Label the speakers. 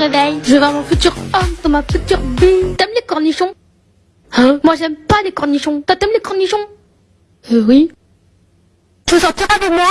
Speaker 1: Je vais voir mon futur homme dans ma future vie. T'aimes les cornichons? Hein? Moi j'aime pas les cornichons. Toi t'aimes les cornichons? Euh oui. Tu veux sortir avec moi?